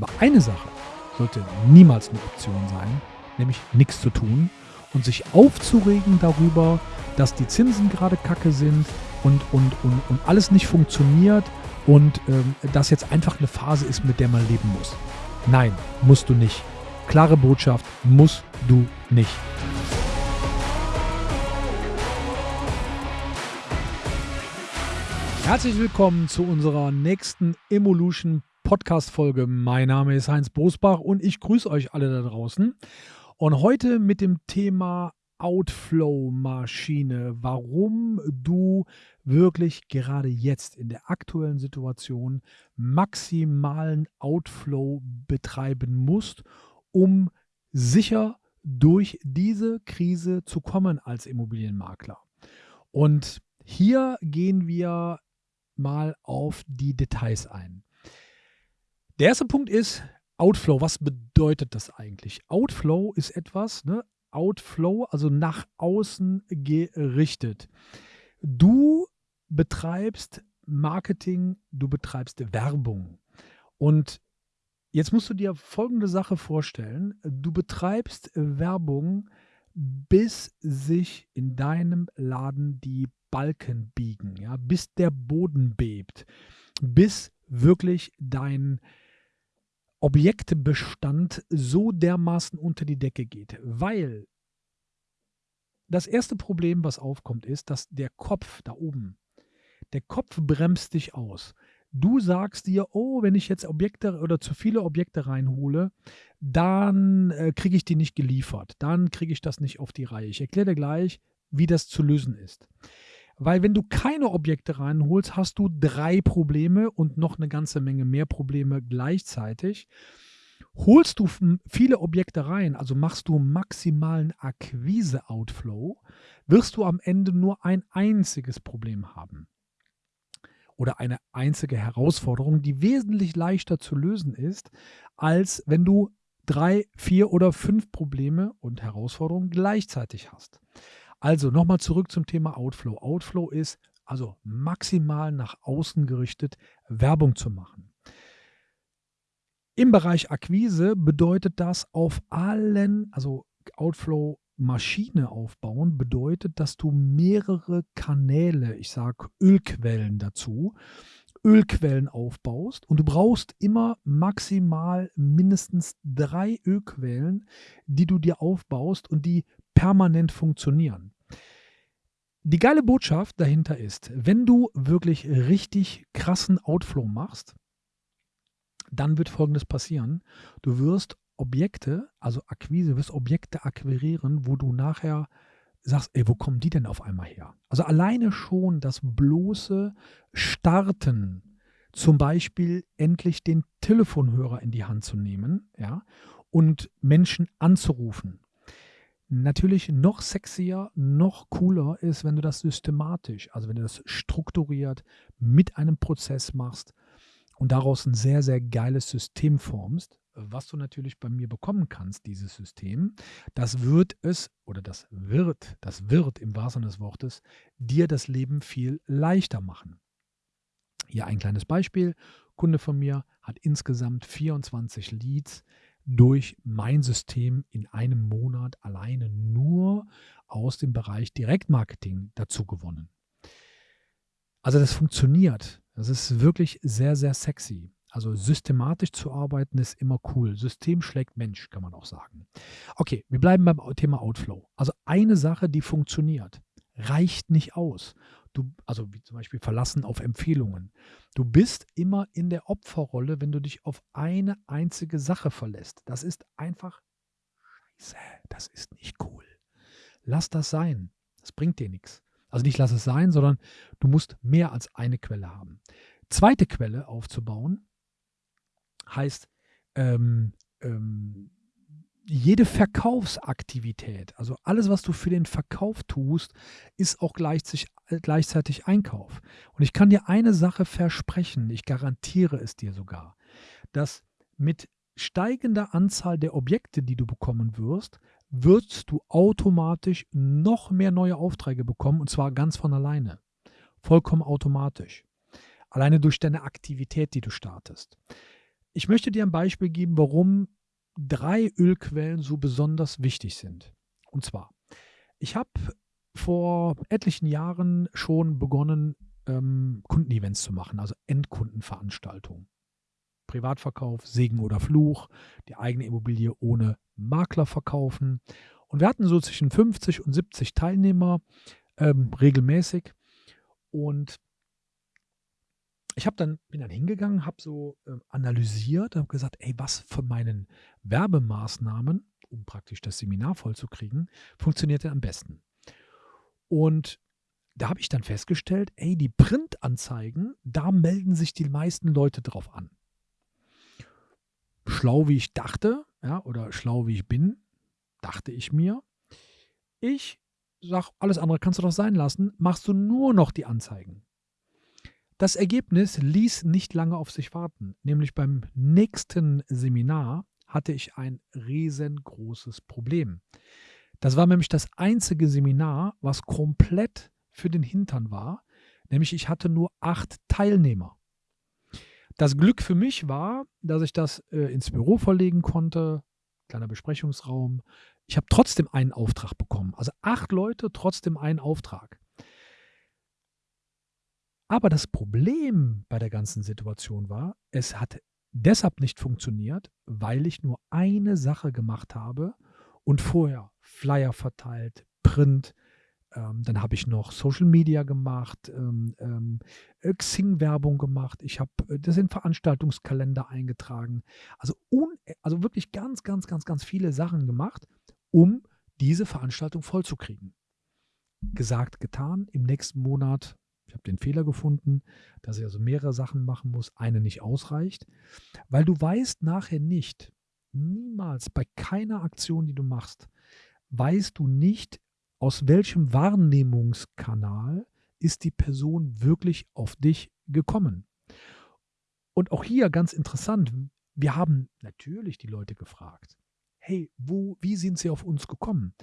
Aber eine Sache sollte niemals eine Option sein, nämlich nichts zu tun und sich aufzuregen darüber, dass die Zinsen gerade kacke sind und, und, und, und alles nicht funktioniert und ähm, das jetzt einfach eine Phase ist, mit der man leben muss. Nein, musst du nicht. Klare Botschaft, musst du nicht. Herzlich willkommen zu unserer nächsten Evolution Podcast-Folge. Mein Name ist Heinz Bosbach und ich grüße euch alle da draußen. Und heute mit dem Thema Outflow-Maschine, warum du wirklich gerade jetzt in der aktuellen Situation maximalen Outflow betreiben musst, um sicher durch diese Krise zu kommen als Immobilienmakler. Und hier gehen wir mal auf die Details ein. Der erste Punkt ist Outflow. Was bedeutet das eigentlich? Outflow ist etwas, ne? Outflow, also nach außen gerichtet. Du betreibst Marketing, du betreibst Werbung. Und jetzt musst du dir folgende Sache vorstellen. Du betreibst Werbung, bis sich in deinem Laden die Balken biegen, ja, bis der Boden bebt, bis wirklich dein Objektebestand so dermaßen unter die Decke geht. Weil das erste Problem, was aufkommt, ist, dass der Kopf da oben, der Kopf bremst dich aus. Du sagst dir, oh, wenn ich jetzt Objekte oder zu viele Objekte reinhole, dann äh, kriege ich die nicht geliefert. Dann kriege ich das nicht auf die Reihe. Ich erkläre dir gleich, wie das zu lösen ist. Weil wenn du keine Objekte reinholst, hast du drei Probleme und noch eine ganze Menge mehr Probleme gleichzeitig. Holst du viele Objekte rein, also machst du maximalen Akquise-Outflow, wirst du am Ende nur ein einziges Problem haben. Oder eine einzige Herausforderung, die wesentlich leichter zu lösen ist, als wenn du drei, vier oder fünf Probleme und Herausforderungen gleichzeitig hast. Also nochmal zurück zum Thema Outflow. Outflow ist also maximal nach außen gerichtet Werbung zu machen. Im Bereich Akquise bedeutet das auf allen, also Outflow Maschine aufbauen, bedeutet, dass du mehrere Kanäle, ich sage Ölquellen dazu, Ölquellen aufbaust und du brauchst immer maximal mindestens drei Ölquellen, die du dir aufbaust und die permanent funktionieren. Die geile Botschaft dahinter ist, wenn du wirklich richtig krassen Outflow machst, dann wird Folgendes passieren. Du wirst Objekte, also Akquise, wirst Objekte akquirieren, wo du nachher sagst, ey, wo kommen die denn auf einmal her? Also alleine schon das bloße Starten, zum Beispiel endlich den Telefonhörer in die Hand zu nehmen, ja, und Menschen anzurufen natürlich noch sexier, noch cooler ist, wenn du das systematisch, also wenn du das strukturiert mit einem Prozess machst und daraus ein sehr, sehr geiles System formst, was du natürlich bei mir bekommen kannst, dieses System, das wird es, oder das wird, das wird im wahrsten des Wortes, dir das Leben viel leichter machen. Hier ein kleines Beispiel. Kunde von mir hat insgesamt 24 Leads durch mein System in einem Monat alleine nur aus dem Bereich Direktmarketing dazu gewonnen. Also das funktioniert. Das ist wirklich sehr, sehr sexy. Also systematisch zu arbeiten ist immer cool. System schlägt Mensch, kann man auch sagen. Okay, wir bleiben beim Thema Outflow. Also eine Sache, die funktioniert, reicht nicht aus. Du, also wie zum Beispiel verlassen auf Empfehlungen. Du bist immer in der Opferrolle, wenn du dich auf eine einzige Sache verlässt. Das ist einfach scheiße. Das ist nicht cool. Lass das sein. Das bringt dir nichts. Also nicht lass es sein, sondern du musst mehr als eine Quelle haben. Zweite Quelle aufzubauen heißt ähm, ähm, jede Verkaufsaktivität, also alles, was du für den Verkauf tust, ist auch gleichzeitig, gleichzeitig Einkauf. Und ich kann dir eine Sache versprechen, ich garantiere es dir sogar, dass mit steigender Anzahl der Objekte, die du bekommen wirst, wirst du automatisch noch mehr neue Aufträge bekommen und zwar ganz von alleine. Vollkommen automatisch. Alleine durch deine Aktivität, die du startest. ich möchte dir ein Beispiel geben, warum drei Ölquellen so besonders wichtig sind. Und zwar, ich habe vor etlichen Jahren schon begonnen, ähm, Kundenevents zu machen, also Endkundenveranstaltungen. Privatverkauf, Segen oder Fluch, die eigene Immobilie ohne Makler verkaufen. Und wir hatten so zwischen 50 und 70 Teilnehmer ähm, regelmäßig. Und ich dann, bin dann hingegangen, habe so äh, analysiert, habe gesagt, ey, was von meinen Werbemaßnahmen, um praktisch das Seminar vollzukriegen, funktioniert denn am besten? Und da habe ich dann festgestellt, ey, die Printanzeigen, da melden sich die meisten Leute drauf an. Schlau wie ich dachte, ja, oder schlau wie ich bin, dachte ich mir, ich sag, alles andere kannst du doch sein lassen, machst du nur noch die Anzeigen. Das Ergebnis ließ nicht lange auf sich warten, nämlich beim nächsten Seminar hatte ich ein riesengroßes Problem. Das war nämlich das einzige Seminar, was komplett für den Hintern war, nämlich ich hatte nur acht Teilnehmer. Das Glück für mich war, dass ich das äh, ins Büro verlegen konnte, kleiner Besprechungsraum. Ich habe trotzdem einen Auftrag bekommen. Also acht Leute, trotzdem einen Auftrag. Aber das Problem bei der ganzen Situation war, es hat deshalb nicht funktioniert, weil ich nur eine Sache gemacht habe und vorher Flyer verteilt, Print, ähm, dann habe ich noch Social Media gemacht, ähm, ähm, äh, Xing-Werbung gemacht. Ich habe äh, das in Veranstaltungskalender eingetragen. Also, also wirklich ganz, ganz, ganz, ganz viele Sachen gemacht, um diese Veranstaltung vollzukriegen. Gesagt, getan. Im nächsten Monat, ich habe den Fehler gefunden, dass ich also mehrere Sachen machen muss, eine nicht ausreicht, weil du weißt nachher nicht, niemals bei keiner Aktion, die du machst, weißt du nicht, aus welchem Wahrnehmungskanal ist die Person wirklich auf dich gekommen. Und auch hier ganz interessant, wir haben natürlich die Leute gefragt, hey, wo, wie sind sie auf uns gekommen?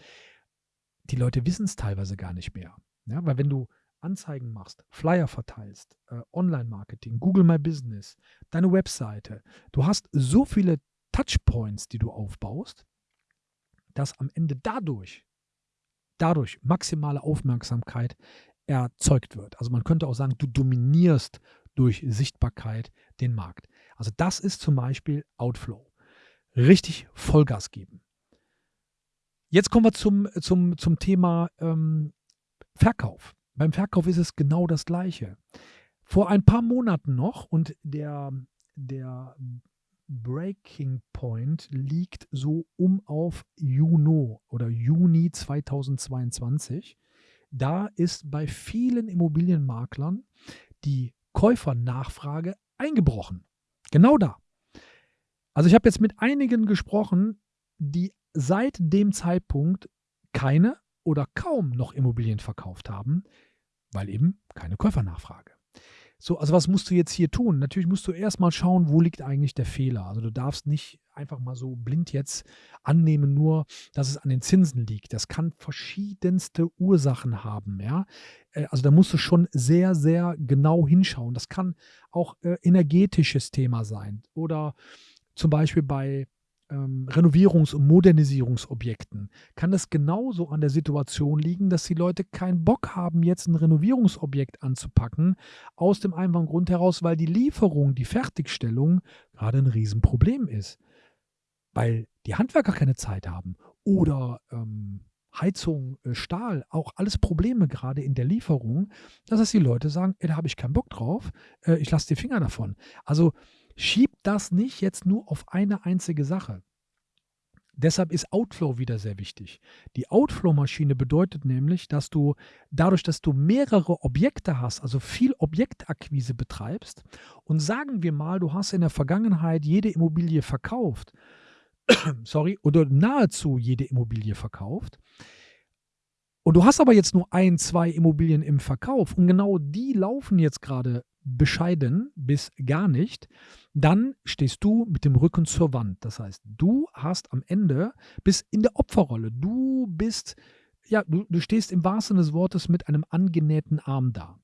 Die Leute wissen es teilweise gar nicht mehr. Ja, weil wenn du Anzeigen machst, Flyer verteilst, äh, Online-Marketing, Google My Business, deine Webseite, du hast so viele Touchpoints, die du aufbaust, dass am Ende dadurch dadurch maximale Aufmerksamkeit erzeugt wird. Also man könnte auch sagen, du dominierst durch Sichtbarkeit den Markt. Also das ist zum Beispiel Outflow. Richtig Vollgas geben. Jetzt kommen wir zum, zum, zum Thema ähm, Verkauf. Beim Verkauf ist es genau das Gleiche. Vor ein paar Monaten noch und der, der Breaking Point liegt so um auf Juno oder Juni 2022. Da ist bei vielen Immobilienmaklern die Käufernachfrage eingebrochen. Genau da. Also ich habe jetzt mit einigen gesprochen, die seit dem Zeitpunkt keine oder kaum noch Immobilien verkauft haben, weil eben keine Käufernachfrage. So, also was musst du jetzt hier tun? Natürlich musst du erstmal schauen, wo liegt eigentlich der Fehler. Also du darfst nicht einfach mal so blind jetzt annehmen, nur dass es an den Zinsen liegt. Das kann verschiedenste Ursachen haben, ja. Äh, also da musst du schon sehr, sehr genau hinschauen. Das kann auch äh, energetisches Thema sein oder zum Beispiel bei ähm, Renovierungs- und Modernisierungsobjekten kann es genauso an der Situation liegen, dass die Leute keinen Bock haben, jetzt ein Renovierungsobjekt anzupacken, aus dem einfachen Grund heraus, weil die Lieferung, die Fertigstellung gerade ein Riesenproblem ist. Weil die Handwerker keine Zeit haben oder ähm, Heizung, äh, Stahl, auch alles Probleme gerade in der Lieferung, dass es die Leute sagen, ey, da habe ich keinen Bock drauf, äh, ich lasse die Finger davon. Also Schieb das nicht jetzt nur auf eine einzige Sache. Deshalb ist Outflow wieder sehr wichtig. Die Outflow-Maschine bedeutet nämlich, dass du dadurch, dass du mehrere Objekte hast, also viel Objektakquise betreibst und sagen wir mal, du hast in der Vergangenheit jede Immobilie verkauft, sorry, oder nahezu jede Immobilie verkauft, und du hast aber jetzt nur ein, zwei Immobilien im Verkauf und genau die laufen jetzt gerade bescheiden bis gar nicht, dann stehst du mit dem Rücken zur Wand. Das heißt, du hast am Ende, bis in der Opferrolle, du bist, ja, du, du stehst im wahrsten Sinne des Wortes mit einem angenähten Arm da.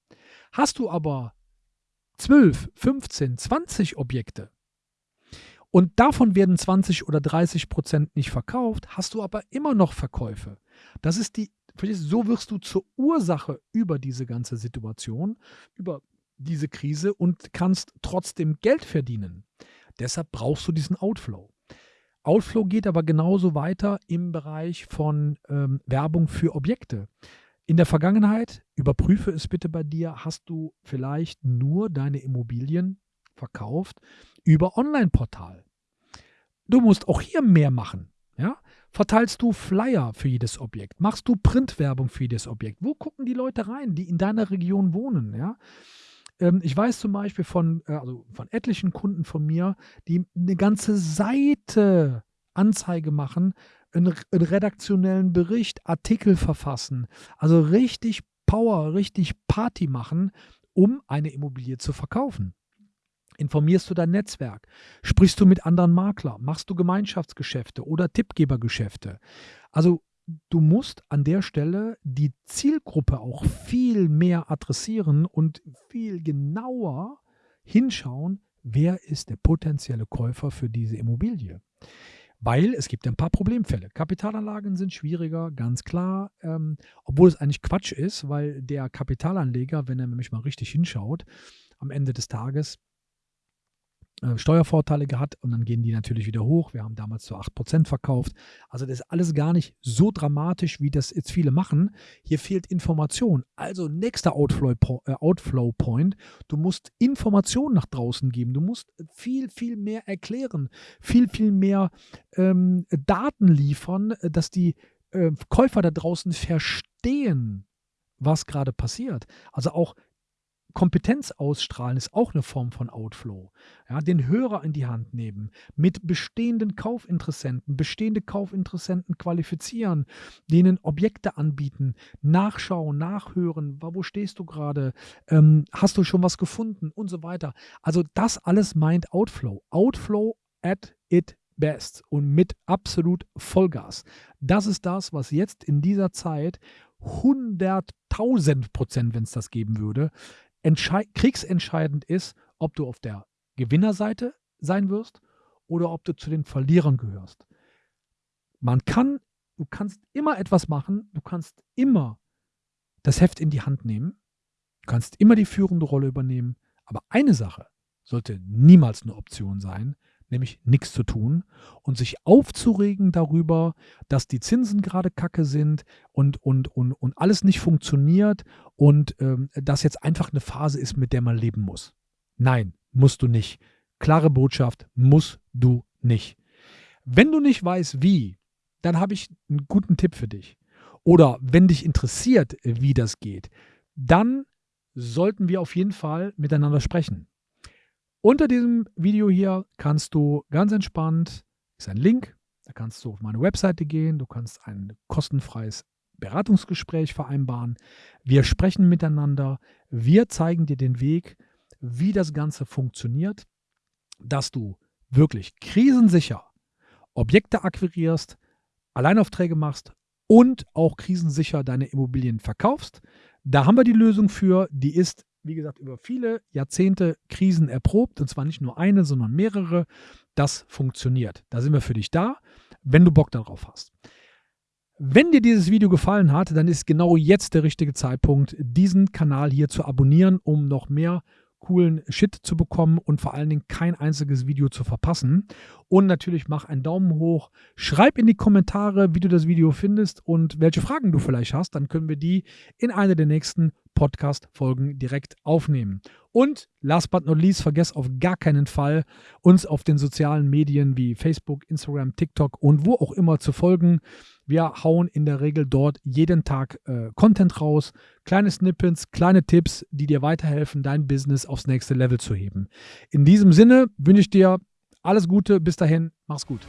Hast du aber 12, 15, 20 Objekte, und davon werden 20 oder 30 Prozent nicht verkauft, hast du aber immer noch Verkäufe. Das ist die, so wirst du zur Ursache über diese ganze Situation, über diese Krise und kannst trotzdem Geld verdienen. Deshalb brauchst du diesen Outflow. Outflow geht aber genauso weiter im Bereich von ähm, Werbung für Objekte. In der Vergangenheit, überprüfe es bitte bei dir, hast du vielleicht nur deine Immobilien verkauft über Online-Portal. Du musst auch hier mehr machen. Ja? Verteilst du Flyer für jedes Objekt? Machst du Printwerbung für jedes Objekt? Wo gucken die Leute rein, die in deiner Region wohnen? Ja? Ähm, ich weiß zum Beispiel von, äh, also von etlichen Kunden von mir, die eine ganze Seite Anzeige machen, einen, einen redaktionellen Bericht, Artikel verfassen. Also richtig Power, richtig Party machen, um eine Immobilie zu verkaufen. Informierst du dein Netzwerk? Sprichst du mit anderen Maklern? Machst du Gemeinschaftsgeschäfte oder Tippgebergeschäfte? Also du musst an der Stelle die Zielgruppe auch viel mehr adressieren und viel genauer hinschauen, wer ist der potenzielle Käufer für diese Immobilie. Weil es gibt ein paar Problemfälle. Kapitalanlagen sind schwieriger, ganz klar, ähm, obwohl es eigentlich Quatsch ist, weil der Kapitalanleger, wenn er nämlich mal richtig hinschaut, am Ende des Tages äh, Steuervorteile gehabt und dann gehen die natürlich wieder hoch. Wir haben damals zu 8% verkauft. Also das ist alles gar nicht so dramatisch, wie das jetzt viele machen. Hier fehlt Information. Also nächster Outflow, äh, Outflow Point. Du musst Informationen nach draußen geben. Du musst viel, viel mehr erklären, viel, viel mehr ähm, Daten liefern, dass die äh, Käufer da draußen verstehen, was gerade passiert. Also auch Kompetenz ausstrahlen ist auch eine Form von Outflow. Ja, den Hörer in die Hand nehmen, mit bestehenden Kaufinteressenten, bestehende Kaufinteressenten qualifizieren, denen Objekte anbieten, nachschauen, nachhören, wo stehst du gerade, ähm, hast du schon was gefunden und so weiter. Also das alles meint Outflow. Outflow at it best und mit absolut Vollgas. Das ist das, was jetzt in dieser Zeit 100.000 Prozent, wenn es das geben würde, kriegsentscheidend ist, ob du auf der Gewinnerseite sein wirst oder ob du zu den Verlierern gehörst. Man kann, du kannst immer etwas machen, du kannst immer das Heft in die Hand nehmen, du kannst immer die führende Rolle übernehmen, aber eine Sache sollte niemals eine Option sein, nämlich nichts zu tun und sich aufzuregen darüber, dass die Zinsen gerade kacke sind und, und, und, und alles nicht funktioniert und ähm, das jetzt einfach eine Phase ist, mit der man leben muss. Nein, musst du nicht. Klare Botschaft, musst du nicht. Wenn du nicht weißt, wie, dann habe ich einen guten Tipp für dich. Oder wenn dich interessiert, wie das geht, dann sollten wir auf jeden Fall miteinander sprechen. Unter diesem Video hier kannst du ganz entspannt, ist ein Link, da kannst du auf meine Webseite gehen, du kannst ein kostenfreies Beratungsgespräch vereinbaren. Wir sprechen miteinander, wir zeigen dir den Weg, wie das Ganze funktioniert, dass du wirklich krisensicher Objekte akquirierst, Alleinaufträge machst und auch krisensicher deine Immobilien verkaufst. Da haben wir die Lösung für, die ist wie gesagt, über viele Jahrzehnte Krisen erprobt, und zwar nicht nur eine, sondern mehrere. Das funktioniert. Da sind wir für dich da, wenn du Bock darauf hast. Wenn dir dieses Video gefallen hat, dann ist genau jetzt der richtige Zeitpunkt, diesen Kanal hier zu abonnieren, um noch mehr coolen Shit zu bekommen und vor allen Dingen kein einziges Video zu verpassen. Und natürlich mach einen Daumen hoch, schreib in die Kommentare, wie du das Video findest und welche Fragen du vielleicht hast. Dann können wir die in einer der nächsten Podcast-Folgen direkt aufnehmen. Und last but not least, vergesst auf gar keinen Fall, uns auf den sozialen Medien wie Facebook, Instagram, TikTok und wo auch immer zu folgen. Wir hauen in der Regel dort jeden Tag äh, Content raus, kleine Snippets, kleine Tipps, die dir weiterhelfen, dein Business aufs nächste Level zu heben. In diesem Sinne wünsche ich dir alles Gute, bis dahin, mach's gut.